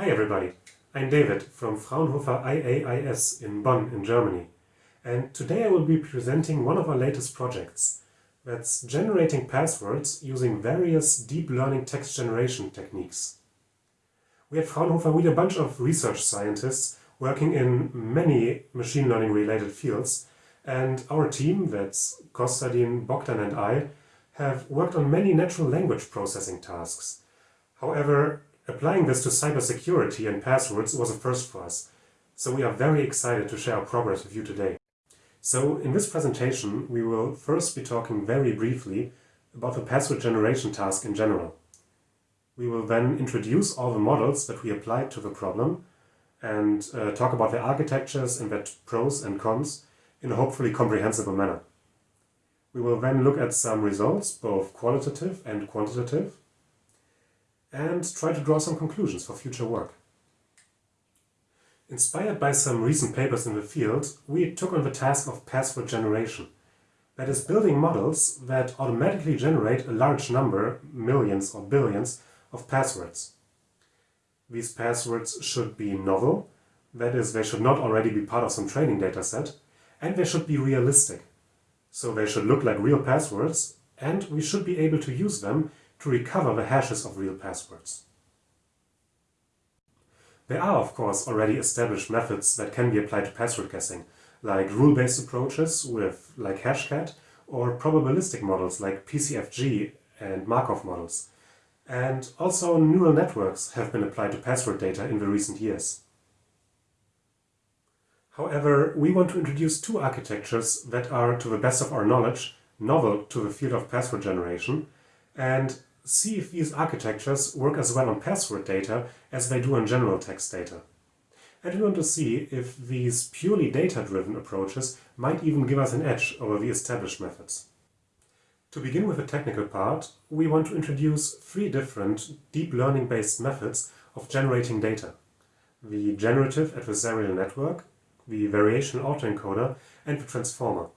Hi everybody, I'm David from Fraunhofer IAIS in Bonn in Germany and today I will be presenting one of our latest projects that's generating passwords using various deep learning text generation techniques. We at Fraunhofer we a bunch of research scientists working in many machine learning related fields and our team, that's Kostadin, Bogdan and I, have worked on many natural language processing tasks. However, Applying this to cybersecurity and passwords was a first for us, so we are very excited to share our progress with you today. So in this presentation we will first be talking very briefly about the password generation task in general. We will then introduce all the models that we applied to the problem and uh, talk about their architectures and their pros and cons in a hopefully comprehensible manner. We will then look at some results, both qualitative and quantitative, and try to draw some conclusions for future work. Inspired by some recent papers in the field, we took on the task of password generation. That is, building models that automatically generate a large number, millions or billions, of passwords. These passwords should be novel, that is, they should not already be part of some training dataset, and they should be realistic. So they should look like real passwords, and we should be able to use them to recover the hashes of real passwords. There are, of course, already established methods that can be applied to password guessing, like rule-based approaches with like Hashcat, or probabilistic models like PCFG and Markov models. And also neural networks have been applied to password data in the recent years. However, we want to introduce two architectures that are, to the best of our knowledge, novel to the field of password generation, and see if these architectures work as well on password data as they do on general text data. And we want to see if these purely data-driven approaches might even give us an edge over the established methods. To begin with the technical part, we want to introduce three different deep learning-based methods of generating data. The generative adversarial network, the variational autoencoder and the transformer.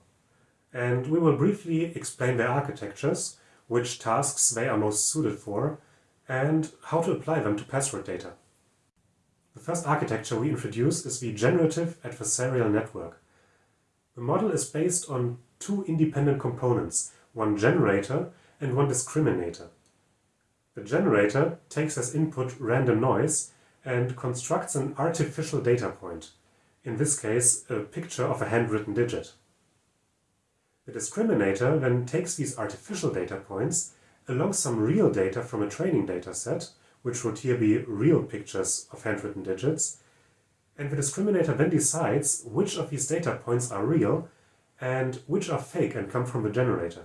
And we will briefly explain their architectures which tasks they are most suited for, and how to apply them to password data. The first architecture we introduce is the Generative Adversarial Network. The model is based on two independent components, one generator and one discriminator. The generator takes as input random noise and constructs an artificial data point, in this case a picture of a handwritten digit. The discriminator then takes these artificial data points along some real data from a training data set, which would here be real pictures of handwritten digits, and the discriminator then decides which of these data points are real and which are fake and come from the generator.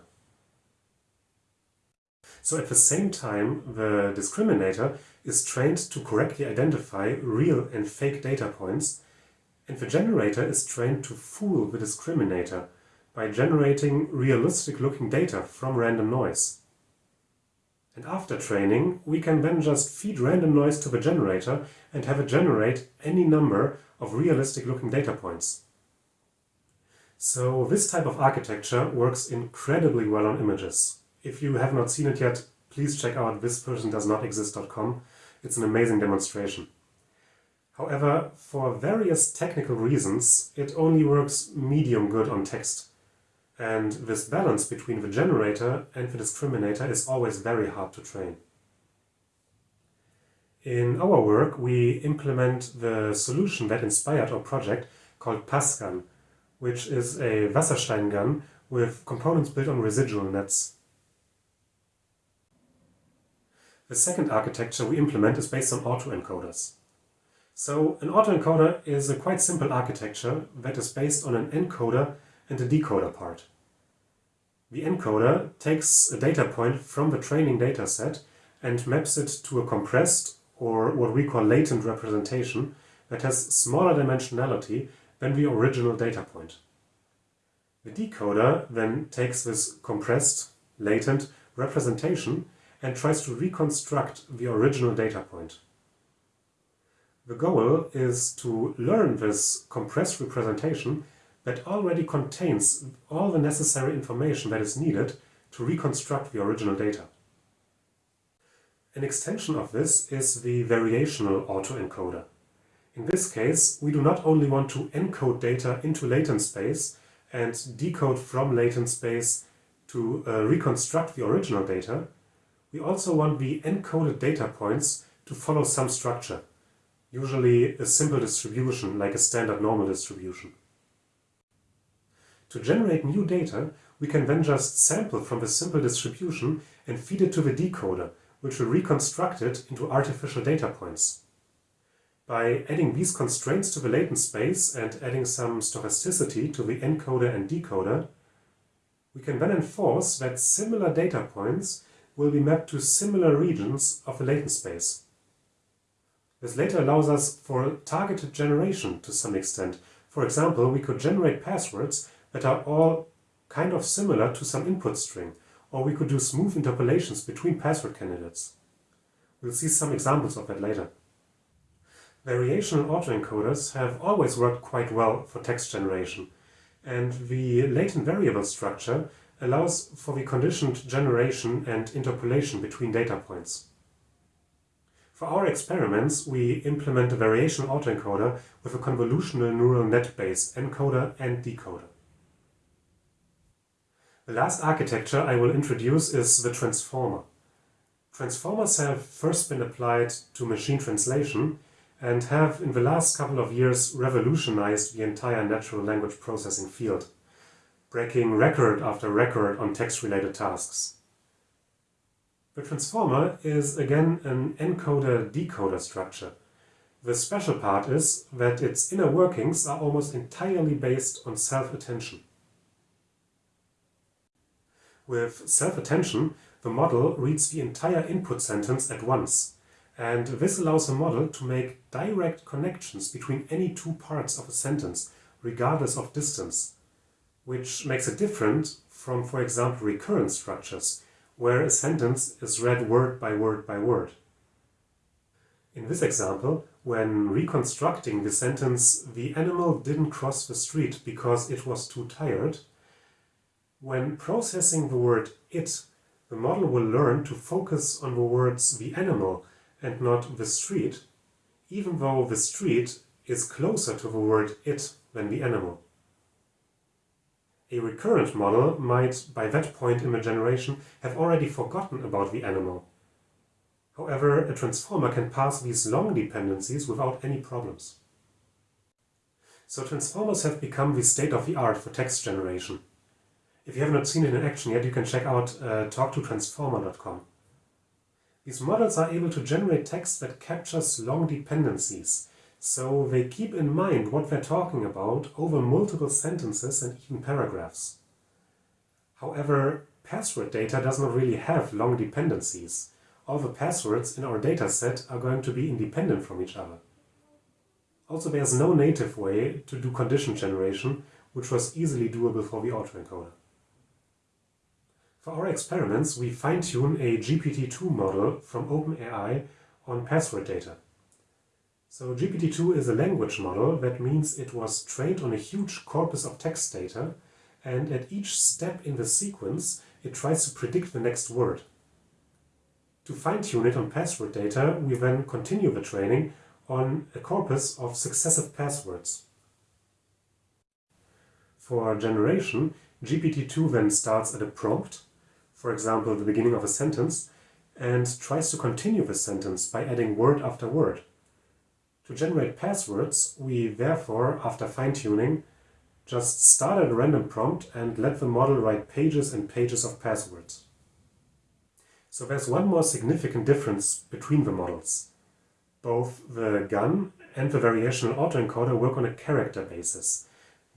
So at the same time, the discriminator is trained to correctly identify real and fake data points, and the generator is trained to fool the discriminator by generating realistic looking data from random noise. And after training, we can then just feed random noise to the generator and have it generate any number of realistic looking data points. So this type of architecture works incredibly well on images. If you have not seen it yet, please check out thispersondoesnotexist.com. It's an amazing demonstration. However, for various technical reasons, it only works medium good on text. And this balance between the generator and the discriminator is always very hard to train. In our work, we implement the solution that inspired our project called PassGAN, which is a Wasserstein gun with components built on residual nets. The second architecture we implement is based on autoencoders. So an autoencoder is a quite simple architecture that is based on an encoder and the decoder part. The encoder takes a data point from the training dataset and maps it to a compressed, or what we call latent representation, that has smaller dimensionality than the original data point. The decoder then takes this compressed, latent representation and tries to reconstruct the original data point. The goal is to learn this compressed representation that already contains all the necessary information that is needed to reconstruct the original data. An extension of this is the variational autoencoder. In this case, we do not only want to encode data into latent space and decode from latent space to uh, reconstruct the original data, we also want the encoded data points to follow some structure, usually a simple distribution like a standard normal distribution. To generate new data, we can then just sample from the simple distribution and feed it to the decoder, which will reconstruct it into artificial data points. By adding these constraints to the latent space and adding some stochasticity to the encoder and decoder, we can then enforce that similar data points will be mapped to similar regions of the latent space. This later allows us for targeted generation to some extent. For example, we could generate passwords that are all kind of similar to some input string, or we could do smooth interpolations between password candidates. We'll see some examples of that later. Variational autoencoders have always worked quite well for text generation, and the latent variable structure allows for the conditioned generation and interpolation between data points. For our experiments, we implement a variational autoencoder with a convolutional neural net-based encoder and decoder. The last architecture I will introduce is the transformer. Transformers have first been applied to machine translation and have in the last couple of years revolutionized the entire natural language processing field, breaking record after record on text-related tasks. The transformer is again an encoder-decoder structure. The special part is that its inner workings are almost entirely based on self-attention. With self-attention, the model reads the entire input sentence at once, and this allows the model to make direct connections between any two parts of a sentence, regardless of distance, which makes it different from, for example, recurrent structures, where a sentence is read word by word by word. In this example, when reconstructing the sentence, the animal didn't cross the street because it was too tired, when processing the word it, the model will learn to focus on the words the animal and not the street, even though the street is closer to the word it than the animal. A recurrent model might, by that point in the generation, have already forgotten about the animal. However, a transformer can pass these long dependencies without any problems. So transformers have become the state-of-the-art for text generation. If you have not seen it in action yet, you can check out uh, talktotransformer.com. These models are able to generate text that captures long dependencies, so they keep in mind what they're talking about over multiple sentences and even paragraphs. However, password data does not really have long dependencies. All the passwords in our dataset are going to be independent from each other. Also, there's no native way to do condition generation, which was easily doable for the autoencoder. For our experiments, we fine-tune a GPT-2 model from OpenAI on password data. So GPT-2 is a language model, that means it was trained on a huge corpus of text data, and at each step in the sequence, it tries to predict the next word. To fine-tune it on password data, we then continue the training on a corpus of successive passwords. For generation, GPT-2 then starts at a prompt for example, the beginning of a sentence, and tries to continue the sentence by adding word after word. To generate passwords, we therefore, after fine-tuning, just start at a random prompt and let the model write pages and pages of passwords. So there's one more significant difference between the models. Both the GAN and the variational autoencoder work on a character basis,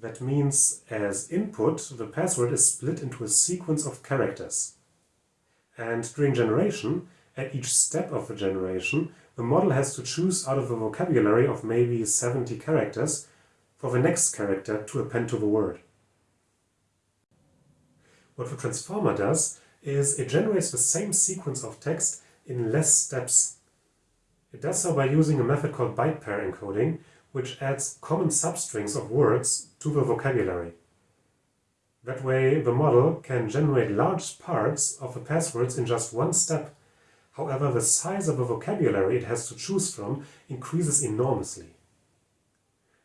that means as input, the password is split into a sequence of characters. And during generation, at each step of the generation, the model has to choose out of the vocabulary of maybe 70 characters for the next character to append to the word. What the transformer does is it generates the same sequence of text in less steps. It does so by using a method called byte pair encoding, which adds common substrings of words to the vocabulary. That way the model can generate large parts of the passwords in just one step. However, the size of the vocabulary it has to choose from increases enormously.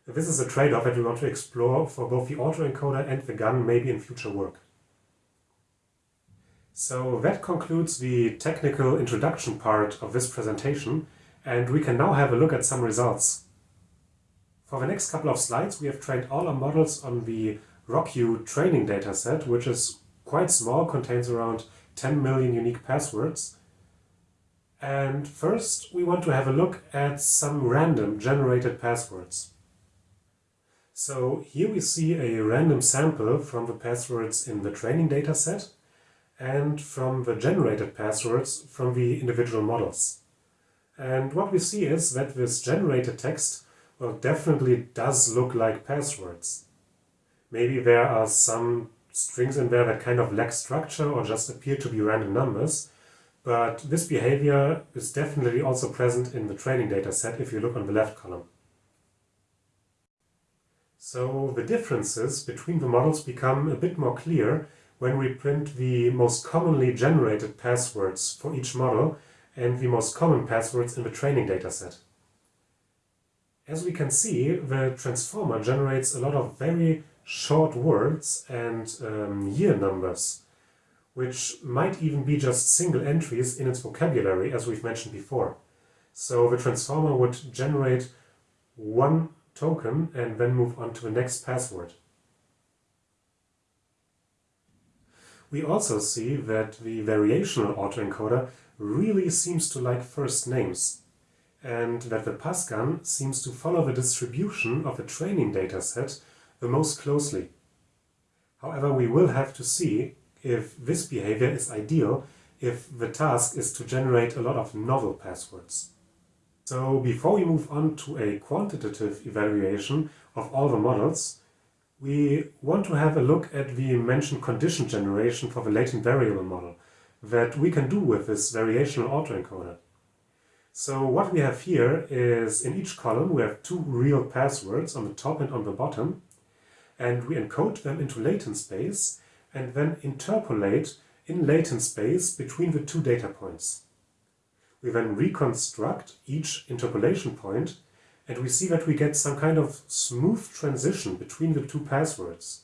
This is a trade-off that we want to explore for both the autoencoder and the GAN maybe in future work. So that concludes the technical introduction part of this presentation and we can now have a look at some results. For the next couple of slides we have trained all our models on the RockU training dataset which is quite small, contains around 10 million unique passwords. And first we want to have a look at some random generated passwords. So here we see a random sample from the passwords in the training dataset and from the generated passwords from the individual models. And what we see is that this generated text well, definitely does look like passwords. Maybe there are some strings in there that kind of lack structure or just appear to be random numbers, but this behavior is definitely also present in the training dataset if you look on the left column. So the differences between the models become a bit more clear when we print the most commonly generated passwords for each model and the most common passwords in the training dataset. As we can see, the transformer generates a lot of very short words and um, year numbers, which might even be just single entries in its vocabulary, as we've mentioned before. So the transformer would generate one token and then move on to the next password. We also see that the variational autoencoder really seems to like first names and that the PASCAN seems to follow the distribution of the training dataset the most closely. However, we will have to see if this behavior is ideal if the task is to generate a lot of novel passwords. So before we move on to a quantitative evaluation of all the models, we want to have a look at the mentioned condition generation for the latent variable model that we can do with this variational autoencoder. So what we have here is in each column we have two real passwords on the top and on the bottom and we encode them into latent space and then interpolate in latent space between the two data points. We then reconstruct each interpolation point and we see that we get some kind of smooth transition between the two passwords.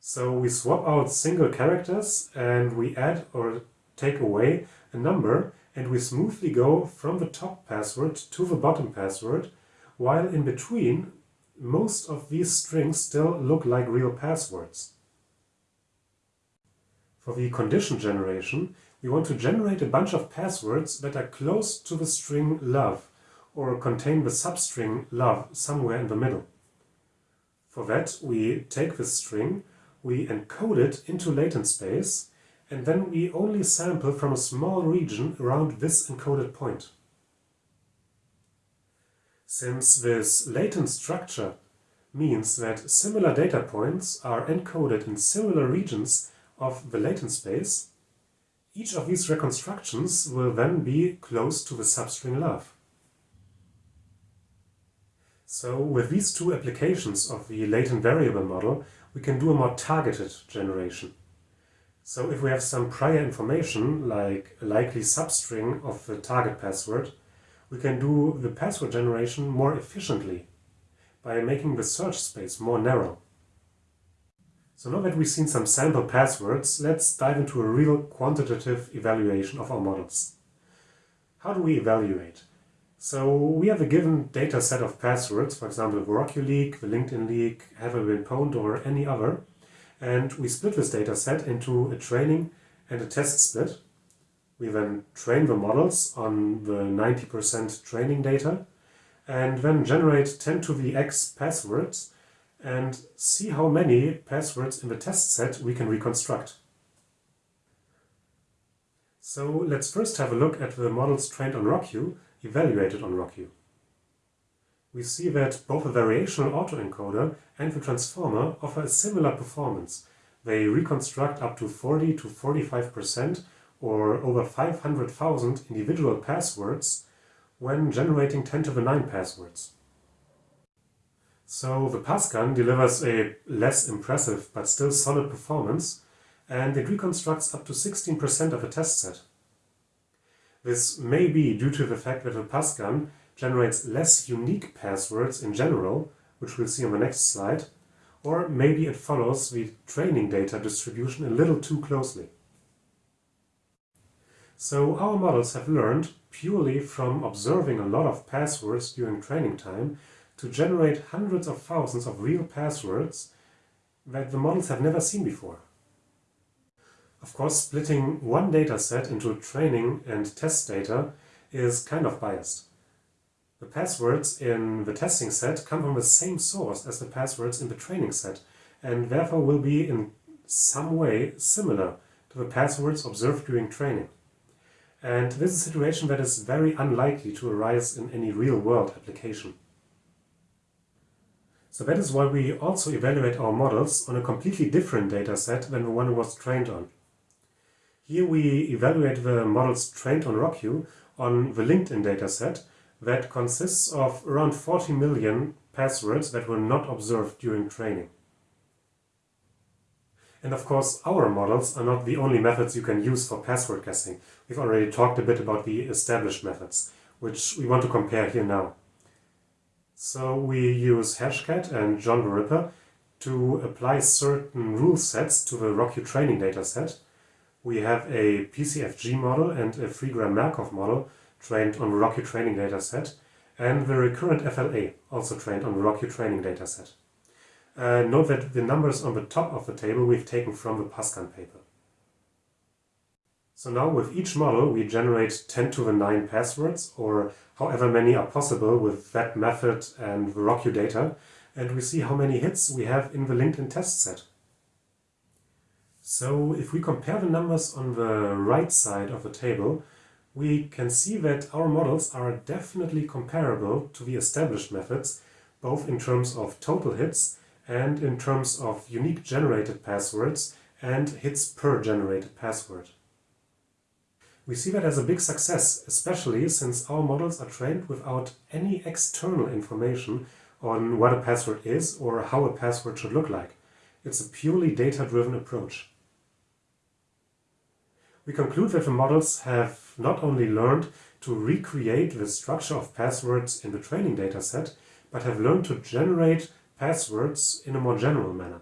So we swap out single characters and we add or take away a number and we smoothly go from the top password to the bottom password while in between most of these strings still look like real passwords. For the condition generation, we want to generate a bunch of passwords that are close to the string love or contain the substring love somewhere in the middle. For that we take this string, we encode it into latent space and then we only sample from a small region around this encoded point. Since this latent structure means that similar data points are encoded in similar regions of the latent space, each of these reconstructions will then be close to the substring love. So with these two applications of the latent variable model, we can do a more targeted generation. So if we have some prior information, like a likely substring of the target password, we can do the password generation more efficiently by making the search space more narrow. So now that we've seen some sample passwords, let's dive into a real quantitative evaluation of our models. How do we evaluate? So we have a given data set of passwords, for example, the RockU leak, the LinkedIn leak, Have I Been Pwned or any other, and we split this data set into a training and a test split. We then train the models on the 90% training data and then generate 10 to the x passwords and see how many passwords in the test set we can reconstruct. So let's first have a look at the models trained on RockU, evaluated on RockU. We see that both the variational autoencoder and the transformer offer a similar performance. They reconstruct up to 40 to 45% or over 500,000 individual passwords when generating 10 to the 9 passwords. So the PASCAN delivers a less impressive but still solid performance and it reconstructs up to 16% of a test set. This may be due to the fact that the PASCAN generates less unique passwords in general, which we'll see on the next slide, or maybe it follows the training data distribution a little too closely. So our models have learned, purely from observing a lot of passwords during training time, to generate hundreds of thousands of real passwords that the models have never seen before. Of course, splitting one dataset into training and test data is kind of biased. The passwords in the testing set come from the same source as the passwords in the training set and therefore will be in some way similar to the passwords observed during training. And this is a situation that is very unlikely to arise in any real-world application. So that is why we also evaluate our models on a completely different dataset than the one was trained on. Here we evaluate the models trained on RockU on the LinkedIn dataset that consists of around 40 million passwords that were not observed during training. And of course, our models are not the only methods you can use for password guessing. We've already talked a bit about the established methods, which we want to compare here now. So we use Hashcat and John the Ripper to apply certain rule sets to the RockU training dataset. We have a PCFG model and a freegram Markov model trained on the RockU training dataset, and the recurrent FLA, also trained on the RockU training dataset. Uh, note that the numbers on the top of the table we've taken from the PASCAN paper. So now with each model we generate 10 to the 9 passwords, or however many are possible with that method and the RockU data, and we see how many hits we have in the LinkedIn test set. So if we compare the numbers on the right side of the table, we can see that our models are definitely comparable to the established methods, both in terms of total hits and in terms of unique generated passwords and hits per generated password. We see that as a big success, especially since our models are trained without any external information on what a password is or how a password should look like. It's a purely data-driven approach. We conclude that the models have not only learned to recreate the structure of passwords in the training dataset, but have learned to generate passwords in a more general manner.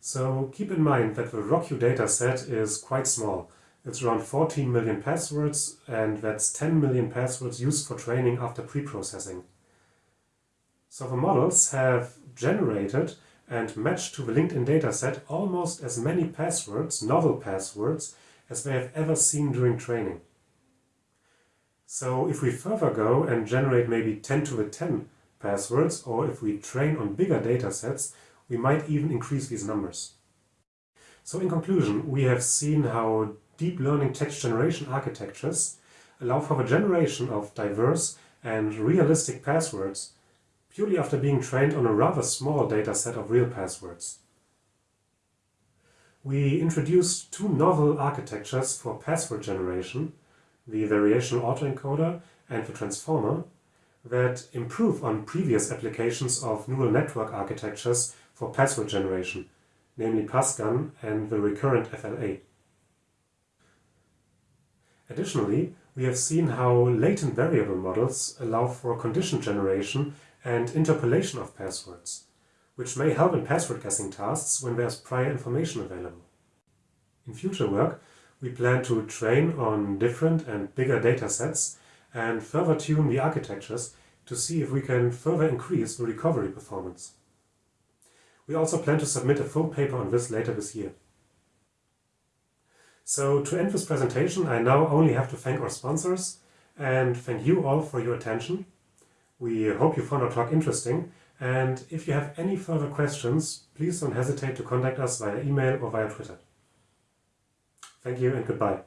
So keep in mind that the RockU dataset is quite small. It's around 14 million passwords and that's 10 million passwords used for training after pre-processing. So the models have generated and match to the LinkedIn dataset almost as many passwords, novel passwords, as they have ever seen during training. So if we further go and generate maybe 10 to the 10 passwords, or if we train on bigger datasets, we might even increase these numbers. So in conclusion, we have seen how deep learning text generation architectures allow for the generation of diverse and realistic passwords purely after being trained on a rather small dataset of real passwords. We introduced two novel architectures for password generation, the variational autoencoder and the transformer, that improve on previous applications of neural network architectures for password generation, namely PASCAN and the recurrent FLA. Additionally, we have seen how latent variable models allow for condition generation and interpolation of passwords, which may help in password guessing tasks when there's prior information available. In future work, we plan to train on different and bigger datasets and further tune the architectures to see if we can further increase the recovery performance. We also plan to submit a full paper on this later this year. So to end this presentation, I now only have to thank our sponsors and thank you all for your attention. We hope you found our talk interesting and if you have any further questions, please don't hesitate to contact us via email or via Twitter. Thank you and goodbye.